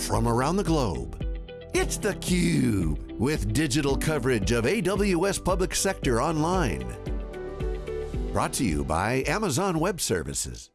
from around the globe. It's theCUBE, with digital coverage of AWS Public Sector Online. Brought to you by Amazon Web Services.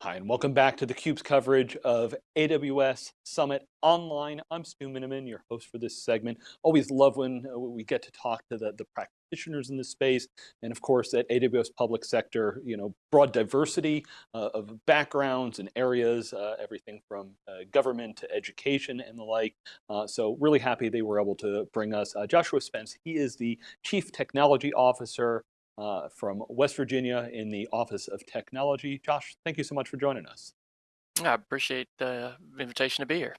Hi, and welcome back to theCUBE's coverage of AWS Summit Online. I'm Stu Miniman, your host for this segment. Always love when uh, we get to talk to the, the practitioners in this space, and of course at AWS Public Sector, you know, broad diversity uh, of backgrounds and areas, uh, everything from uh, government to education and the like. Uh, so really happy they were able to bring us uh, Joshua Spence. He is the Chief Technology Officer uh, from West Virginia in the Office of Technology. Josh, thank you so much for joining us. I appreciate the invitation to be here.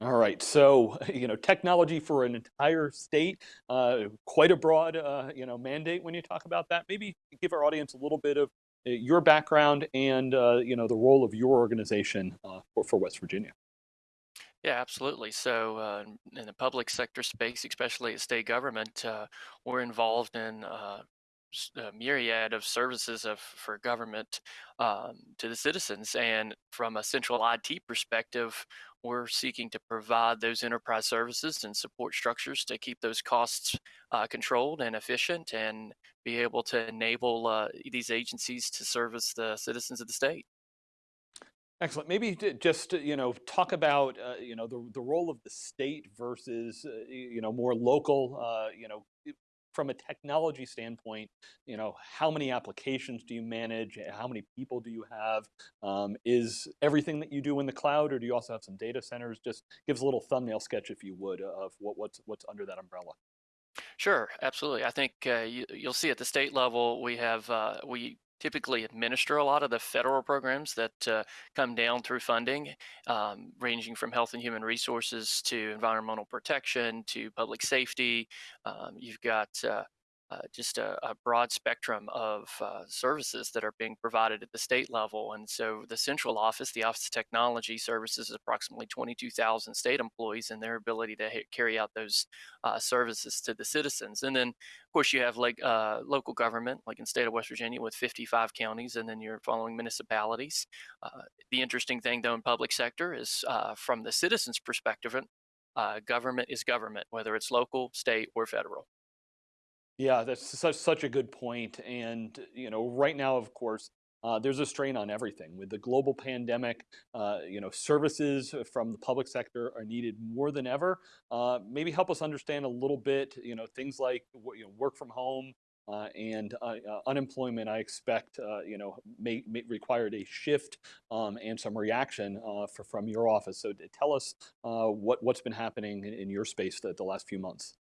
All right, so you know, technology for an entire state, uh, quite a broad uh, you know mandate when you talk about that. Maybe give our audience a little bit of uh, your background and uh, you know the role of your organization uh, for, for West Virginia. Yeah, absolutely. So uh, in the public sector space, especially at state government, uh, we're involved in uh, a myriad of services of for government um, to the citizens. And from a central IT perspective, we're seeking to provide those enterprise services and support structures to keep those costs uh, controlled and efficient and be able to enable uh, these agencies to service the citizens of the state. Excellent. Maybe just you know talk about uh, you know the the role of the state versus uh, you know more local uh, you know from a technology standpoint, you know, how many applications do you manage? How many people do you have? Um, is everything that you do in the cloud, or do you also have some data centers? Just gives a little thumbnail sketch, if you would, of what, what's what's under that umbrella. Sure, absolutely. I think uh, you, will see at the state level we have uh, we typically administer a lot of the federal programs that uh, come down through funding, um, ranging from health and human resources to environmental protection to public safety. Um, you've got uh, uh, just a, a, broad spectrum of uh, services that are being provided at the state level. And so the central office, the Office of Technology, services approximately 22,000 state employees and their ability to carry out those uh, services to the citizens. And then, of course, you have like uh, local government, like in state of West Virginia with 55 counties, and then you're following municipalities. Uh, the interesting thing, though, in public sector is uh, from the citizens' perspective, government is government, whether it's local, state, or federal. Yeah, that's such such a good point. And you know, right now, of course, uh, there's a strain on everything with the global pandemic. Uh, you know, services from the public sector are needed more than ever. Uh, maybe help us understand a little bit. You know, things like you know, work from home. Uh, and uh, uh, unemployment, I expect, you know, may, may required a shift um, and some reaction for, from your office. So tell us what, what's been happening in, in your space the, the last few months.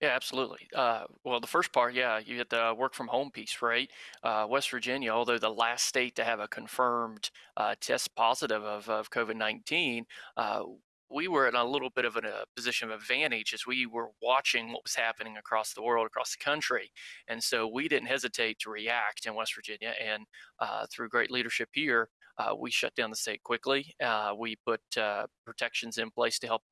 Yeah, absolutely. Uh, well, the first part, yeah, you hit the work from home piece, right? Uh, West Virginia, although the last state to have a confirmed uh, test positive of, of COVID 19, uh, we were in a little bit of a, a, position of advantage as we were watching what was happening across the world, across the country. And so we didn't hesitate to react in West Virginia. And uh, through great leadership here, uh, we shut down the state quickly. we put protections in place to help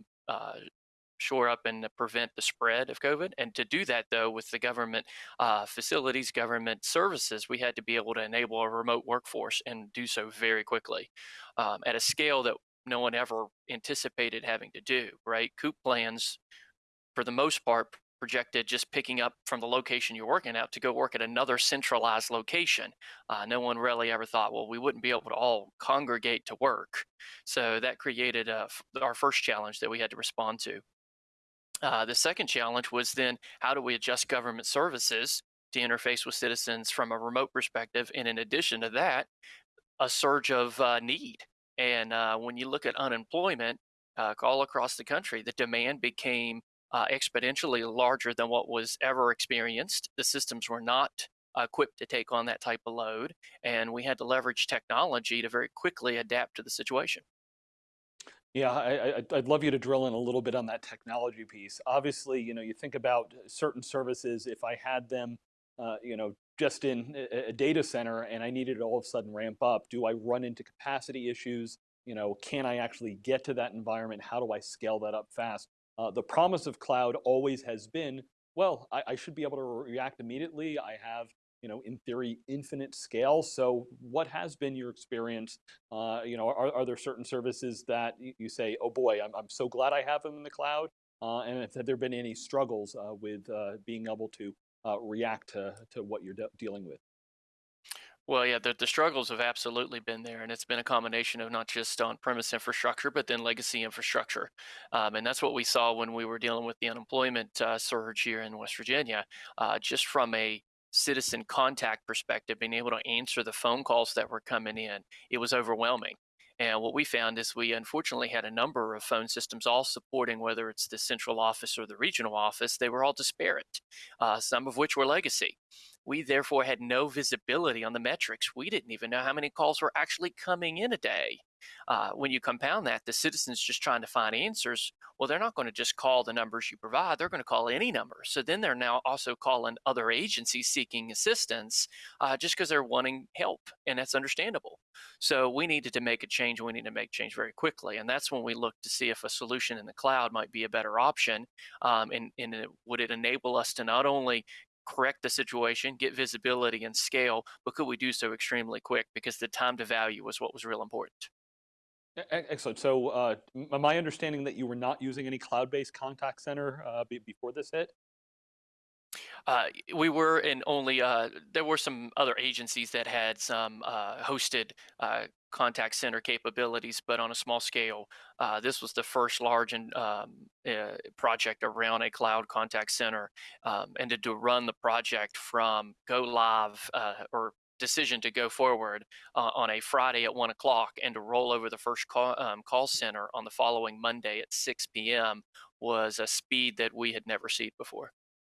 shore up and prevent the spread of COVID. And to do that, though, with the government uh, facilities, government services, we had to be able to enable a remote workforce and do so very quickly um, at a scale that no one ever anticipated having to do, right? COOP plans, for the most part, projected just picking up from the location you're working at to go work at another centralized location. Uh, no one really ever thought, well, we wouldn't be able to all congregate to work. So that created uh, our first challenge that we had to respond to. Uh, the second challenge was then how do we adjust government services to interface with citizens from a remote perspective? And in addition to that, a surge of uh, need. And uh, when you look at unemployment uh, all across the country, the demand became uh, exponentially larger than what was ever experienced. The systems were not equipped to take on that type of load, and we had to leverage technology to very quickly adapt to the situation. Yeah, I, would love you to drill in a little bit on that technology piece. Obviously, you know, you think about certain services, if I had them, uh, you know, just in a, a data center and I needed to all of a sudden ramp up, do I run into capacity issues? You know, can I actually get to that environment? How do I scale that up fast? Uh, the promise of cloud always has been, well, I, I should be able to react immediately. I have you know, in theory, infinite scale. So what has been your experience? Uh, you know, are, are there certain services that you say, oh boy, I'm, I'm so glad I have them in the cloud? Uh, and have there been any struggles uh, with uh, being able to uh, react to, to what you're de dealing with? Well, yeah, the, the struggles have absolutely been there, and it's been a combination of not just on-premise infrastructure, but then legacy infrastructure. Um, and that's what we saw when we were dealing with the unemployment uh, surge here in West Virginia. Uh, just from a citizen contact perspective, being able to answer the phone calls that were coming in, it was overwhelming. And what we found is we unfortunately had a number of phone systems all supporting whether it's the central office or the regional office. They were all disparate, uh, some of which were legacy. We therefore had no visibility on the metrics. We didn't even know how many calls were actually coming in a day. Uh, when you compound that, the citizens just trying to find answers, well, they're not going to just call the numbers you provide, they're going to call any number. So then they're now also calling other agencies seeking assistance uh, just because they're wanting help, and that's understandable. So we needed to make a change, we need to make change very quickly. And that's when we looked to see if a solution in the cloud might be a better option. Um, and, and it, would it enable us to not only correct the situation, get visibility and scale, but could we do so extremely quick? Because the time to value was what was real important. Excellent. So uh, my understanding that you were not using any cloud-based contact center uh, before this hit? Uh, we were in only uh, there were some other agencies that had some uh, hosted uh, contact center capabilities, but on a small scale. This was the first large and, um, project around a cloud contact center, um, and to, to, run the project from go live or decision to go forward on a Friday at one o'clock and to roll over the first call, um, call center on the following Monday at 6 p.m. was a speed that we had never seen before.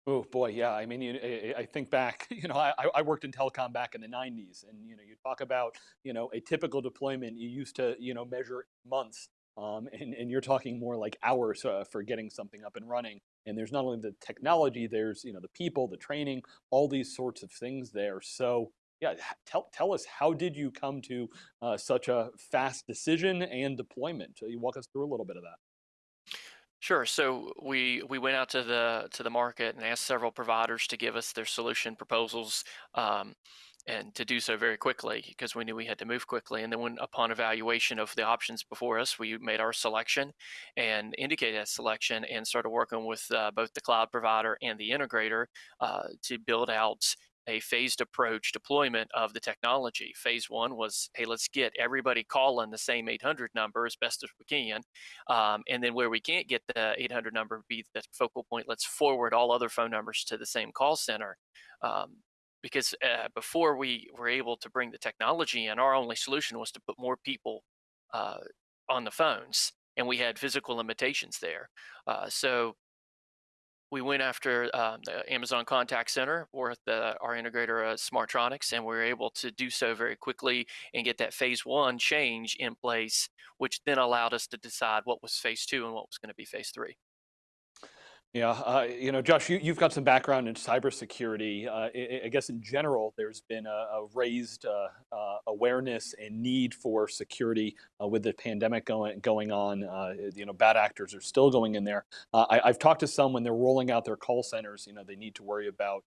Oh boy, yeah. I mean, you, I think back. You know, I, I worked in telecom back in the '90s, and you know, you talk about you know a typical deployment. You used to you know measure months, um, and and you're talking more like hours uh, for getting something up and running. And there's not only the technology, there's you know the people, the training, all these sorts of things there. So yeah, tell tell us how did you come to uh, such a fast decision and deployment? So you walk us through a little bit of that. Sure. So we we went out to the to the market and asked several providers to give us their solution proposals, um, and to do so very quickly because we knew we had to move quickly. And then, when upon evaluation of the options before us, we made our selection and indicated that selection and started working with uh, both the cloud provider and the integrator uh, to build out a phased approach deployment of the technology. Phase one was, hey, let's get everybody calling the same 800 number as best as we can. Um, and then where we can't get the 800 number, be the focal point, let's forward all other phone numbers to the same call center. Um, because uh, before we were able to bring the technology in, our only solution was to put more people uh, on the phones, and we had physical limitations there. Uh, so we went after um, the Amazon Contact Center with the, our integrator uh, Smartronix, and we were able to do so very quickly and get that phase one change in place, which then allowed us to decide what was phase two and what was going to be phase three. Yeah, uh, you know, Josh, you, have got some background in cybersecurity. Uh, I, I, guess in general, there's been a, a raised uh, uh awareness and need for security uh, with the pandemic going going on. Uh, you know, bad actors are still going in there. I, have talked to some when they're rolling out their call centers. You know, they need to worry about.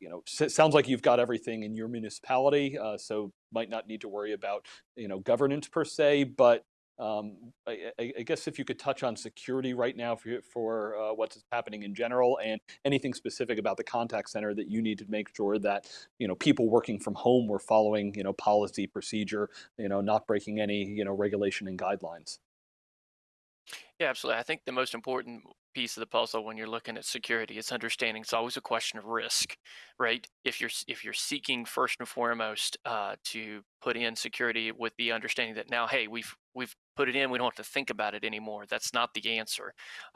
you know, sounds like you've got everything in your municipality, so might not need to worry about you know governance per se, but um, I, I, guess if you could touch on security right now for, for uh, what's happening in general and anything specific about the contact center that you need to make sure that, you know, people working from home were following, you know, policy, procedure, you know, not breaking any, you know, regulation and guidelines. Yeah, absolutely. I think the most important piece of the puzzle when you're looking at security is understanding it's always a question of risk, right? If you're if you're seeking first and foremost uh, to put in security with the understanding that now, hey, we've we've put it in, we don't have to think about it anymore. That's not the answer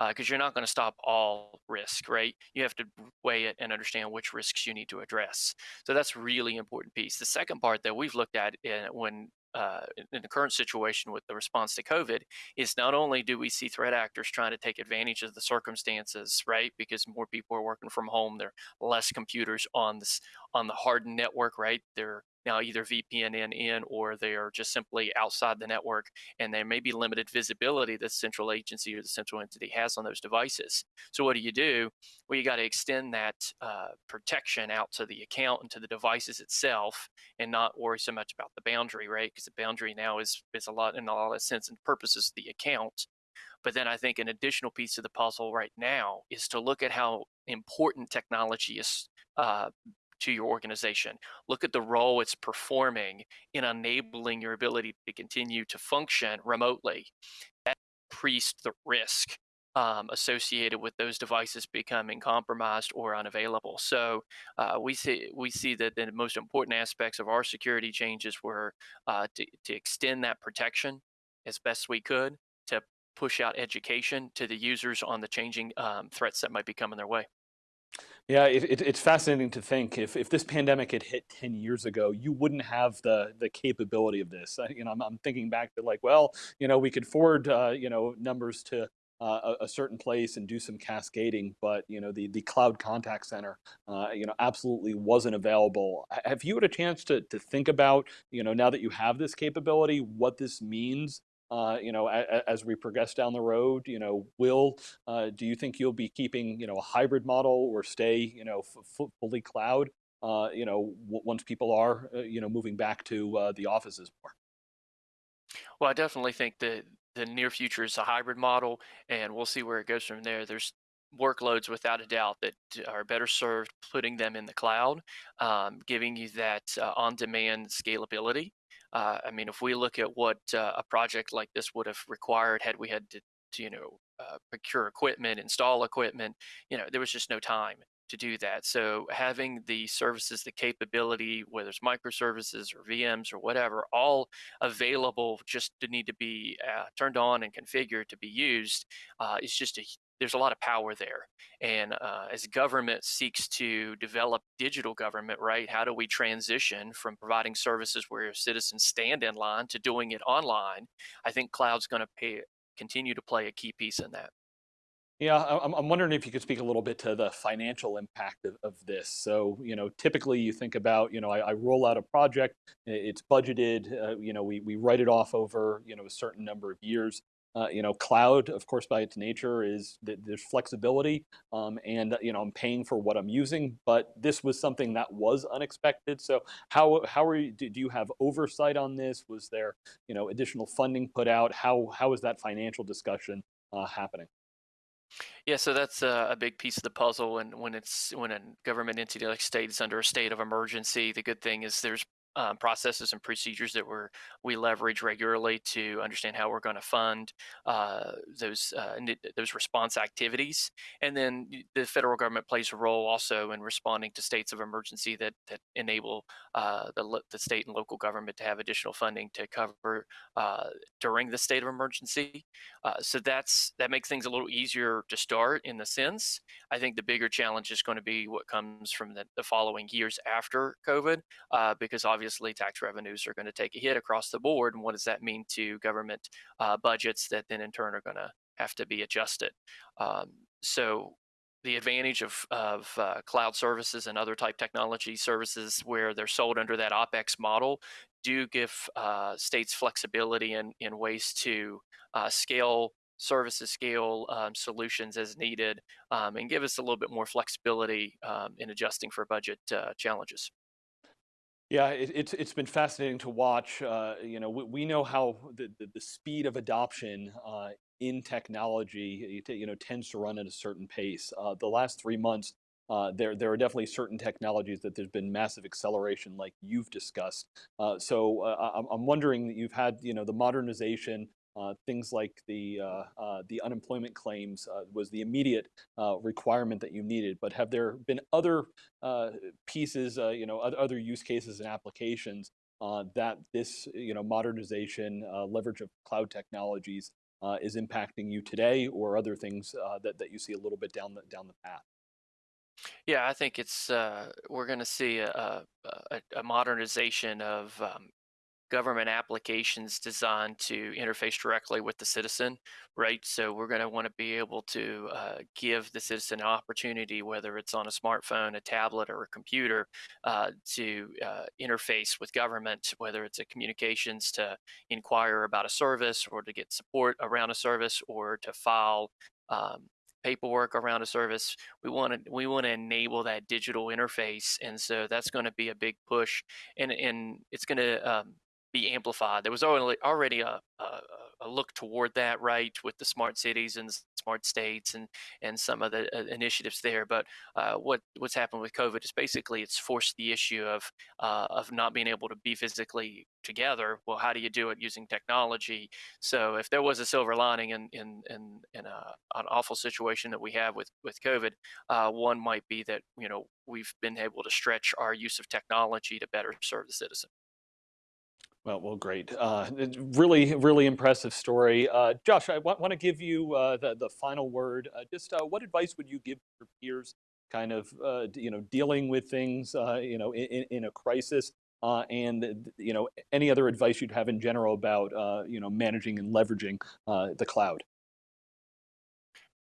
because uh, you're not going to stop all risk, right? You have to weigh it and understand which risks you need to address. So that's really important piece. The second part that we've looked at in, when uh, in the current situation with the response to COVID is not only do we see threat actors trying to take advantage of the circumstances, right? Because more people are working from home, there are less computers on this on the hardened network, right? They're now either VPN in, or they are just simply outside the network and there may be limited visibility that central agency or the central entity has on those devices. So what do you do? Well, you got to extend that uh, protection out to the account and to the devices itself and not worry so much about the boundary, right? Because the boundary now is, is a lot in a lot of sense and purposes the account. But then I think an additional piece of the puzzle right now is to look at how important technology is uh, to your organization. Look at the role it's performing in enabling your ability to continue to function remotely. That increased the risk um, associated with those devices becoming compromised or unavailable. So uh, we see we see that the most important aspects of our security changes were uh, to, to extend that protection as best we could, to push out education to the users on the changing um, threats that might be coming their way. Yeah, it, it, it's fascinating to think if, if this pandemic had hit 10 years ago, you wouldn't have the the capability of this. I, you know, I'm, I'm thinking back to like, well, you know, we could forward, uh, you know, numbers to uh, a, a, certain place and do some cascading, but you know, the the cloud contact center, uh, you know, absolutely wasn't available. Have you had a chance to to think about, you know, now that you have this capability, what this means uh, you know, a, as we progress down the road, you know, will, uh, do you think you'll be keeping, you know, a hybrid model or stay, you know, fully cloud, uh, you know, once people are, uh, you know, moving back to uh, the offices more? Well, I definitely think that the near future is a hybrid model and we'll see where it goes from there. There's workloads without a doubt that are better served putting them in the cloud, um, giving you that uh, on-demand scalability uh, I mean, if we look at what uh, a project like this would have required had we had to, to you know, uh, procure equipment, install equipment, you know, there was just no time to do that. So having the services, the capability, whether it's microservices or VMs or whatever, all available just to need to be uh, turned on and configured to be used uh, is just a there's a lot of power there. And uh, as government seeks to develop digital government, right, how do we transition from providing services where citizens stand in line to doing it online? I think cloud's going to continue to play a key piece in that. Yeah, I'm, wondering if you could speak a little bit to the financial impact of, of this. So, you know, typically you think about, you know, I, I roll out a project, it's budgeted, uh, you know, we, we write it off over, you know, a certain number of years. Uh, you know, cloud, of course, by its nature is that there's flexibility um, and, you know, I'm paying for what I'm using, but this was something that was unexpected. So how, how are you, do you have oversight on this? Was there, you know, additional funding put out? How, how is that financial discussion uh, happening? Yeah, so that's a, a, big piece of the puzzle. And when it's when a government entity like state is under a state of emergency, the good thing is there's um, processes and procedures that we're we leverage regularly to understand how we're going to fund uh, those uh, those response activities, and then the federal government plays a role also in responding to states of emergency that that enable uh, the the state and local government to have additional funding to cover uh, during the state of emergency. Uh, so that's that makes things a little easier to start in the sense. I think the bigger challenge is going to be what comes from the, the following years after COVID, uh, because obviously obviously tax revenues are going to take a hit across the board. And what does that mean to government uh, budgets that then in turn are going to have to be adjusted? Um, so the advantage of, of uh, cloud services and other type technology services where they're sold under that OPEX model do give uh, states flexibility in, in ways to uh, scale services scale um, solutions as needed um, and give us a little bit more flexibility um, in adjusting for budget uh, challenges. Yeah, it, it's it's been fascinating to watch. Uh, you know, we, we, know how the, the, the speed of adoption uh, in technology, you know, tends to run at a certain pace. Uh, the last three months, uh, there there are definitely certain technologies that there's been massive acceleration, like you've discussed. Uh, so uh, I'm, I'm wondering that you've had you know the modernization things like the uh, uh, the unemployment claims uh, was the immediate uh, requirement that you needed. But have there been other uh, pieces, you know, other use cases and applications that this, you know, modernization, leverage of cloud technologies is impacting you today, or other things that that you see a little bit down the down the path? Yeah, I think it's uh, we're going to see a, a, a modernization of um, government applications designed to interface directly with the citizen, right? So we're going to want to be able to uh, give the citizen an opportunity, whether it's on a smartphone, a tablet, or a computer, uh, to uh, interface with government, whether it's a communications to inquire about a service or to get support around a service or to file um, paperwork around a service. We want to we want to enable that digital interface, and so that's going to be a big push, and and it's going to um, be amplified. There was already already a, a, a look toward that, right, with the smart cities and smart states and and some of the uh, initiatives there. But uh, what what's happened with COVID is basically it's forced the issue of uh, of not being able to be physically together. Well, how do you do it using technology? So if there was a silver lining in in in, in a, an awful situation that we have with with COVID, uh, one might be that you know we've been able to stretch our use of technology to better serve the citizen. Well, well, great. Uh, really, really impressive story. Uh, Josh, I want, to give you uh, the, the final word. Uh, just uh, what advice would you give your peers kind of, uh, you know, dealing with things, you know, in, in a crisis? and, you know, any other advice you'd have in general about, you know, managing and leveraging the cloud?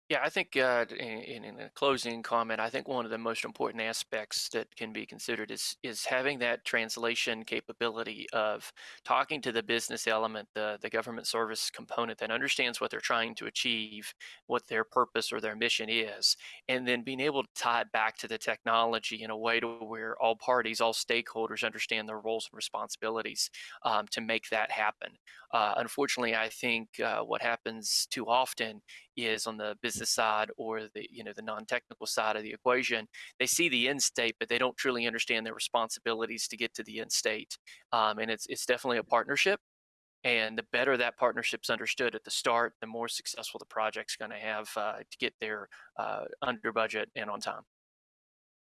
Yeah, I think uh, in, in a closing comment, I think one of the most important aspects that can be considered is is having that translation capability of talking to the business element, the the government service component that understands what they're trying to achieve, what their purpose or their mission is, and then being able to tie it back to the technology in a way to where all parties, all stakeholders understand their roles and responsibilities um, to make that happen. Uh, unfortunately, I think uh, what happens too often is on the business side or the you know the non-technical side of the equation they see the end state but they don't truly understand their responsibilities to get to the end state um, and it's it's definitely a partnership and the better that partnership's understood at the start the more successful the project's going to have uh, to get there uh, under budget and on time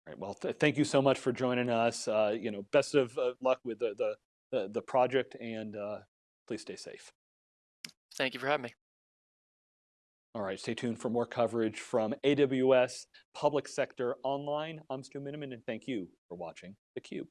Right. Well, th thank you so much for joining us. Uh, you know, best of uh, luck with the, the, the, the project and uh, please stay safe. Thank you for having me. All right, stay tuned for more coverage from AWS Public Sector Online. I'm Stu Miniman, and thank you for watching theCUBE.